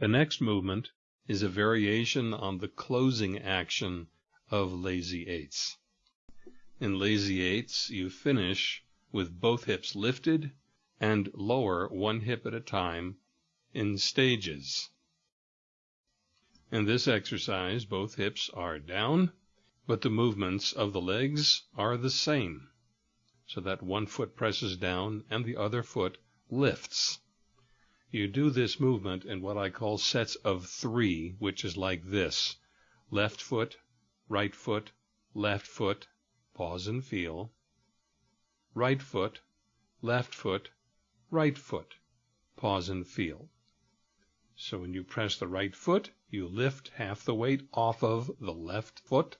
The next movement is a variation on the closing action of lazy eights. In lazy eights, you finish with both hips lifted and lower one hip at a time in stages. In this exercise, both hips are down, but the movements of the legs are the same, so that one foot presses down and the other foot lifts. You do this movement in what I call sets of three, which is like this. Left foot, right foot, left foot, pause and feel. Right foot, left foot, right foot, pause and feel. So when you press the right foot, you lift half the weight off of the left foot,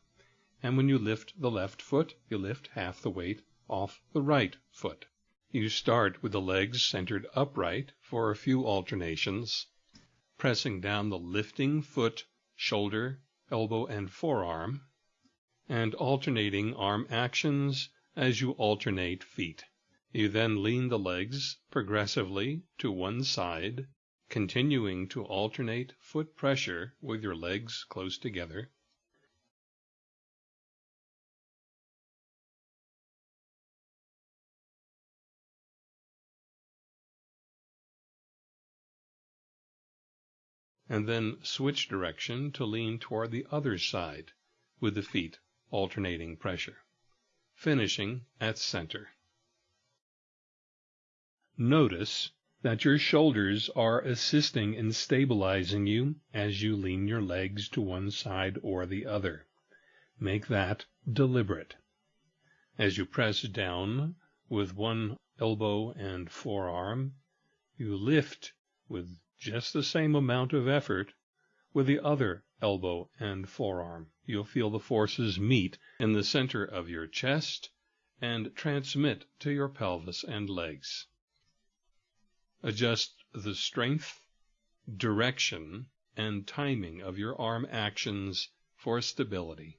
and when you lift the left foot, you lift half the weight off the right foot. You start with the legs centered upright for a few alternations, pressing down the lifting foot, shoulder, elbow, and forearm, and alternating arm actions as you alternate feet. You then lean the legs progressively to one side continuing to alternate foot pressure with your legs close together. And then switch direction to lean toward the other side with the feet alternating pressure, finishing at center. Notice that your shoulders are assisting in stabilizing you as you lean your legs to one side or the other. Make that deliberate. As you press down with one elbow and forearm, you lift with just the same amount of effort with the other elbow and forearm. You'll feel the forces meet in the center of your chest and transmit to your pelvis and legs. Adjust the strength, direction, and timing of your arm actions for stability.